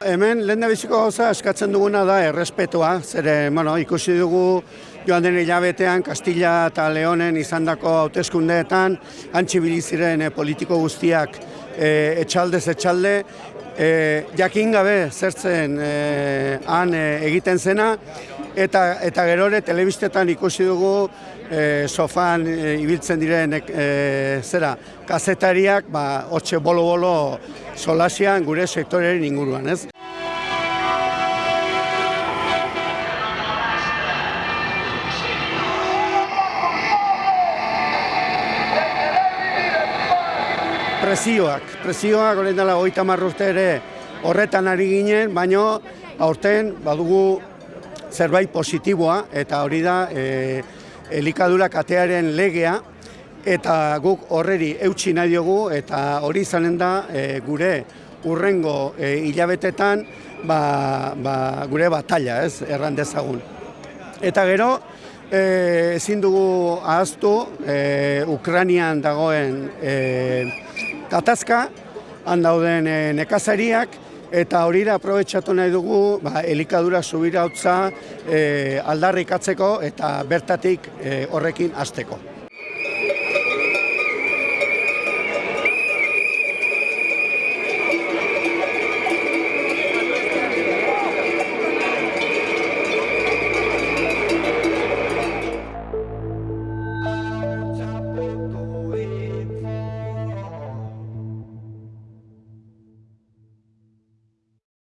Hemen lehen biziko gauza eskatzen duguna da errespetua, zere bueno, ikusi dugu joan den hilabetean Kastilla eta Leonen izandako hauteskundeetan antxibili ziren eh, politiko guztiak eh, etxaldez etxalde, eh, jakin gabe zertzen eh, han eh, egiten zena, eta, eta gerore telebistetan ikusi dugu eh, sofan eh, ibiltzen diren eh, zera, kazetariak ba, hotxe bolo-bolo solasian gure sektorearen inguruan, ez? Presioak, presioak orain dela hogeita hamar urte ere horretan ari ginen, baino aurten badugu zerbait positiboa eta hori da e, elikadura katearen legea eta guk horreri eutxi nahi diogu eta hori izanen da e, gure urrengo e, hilabetetan ba, ba, gure batalla, ez, erran dezagun. Eta gero, e, ezin dugu ahaztu e, Ukranian dagoen e, gatazka, han dauden e, nekazariak, eta hori da aprobetsatu nahi dugu ba, elikadura subira hotza e, aldarrikatzeko eta bertatik e, horrekin hasteko.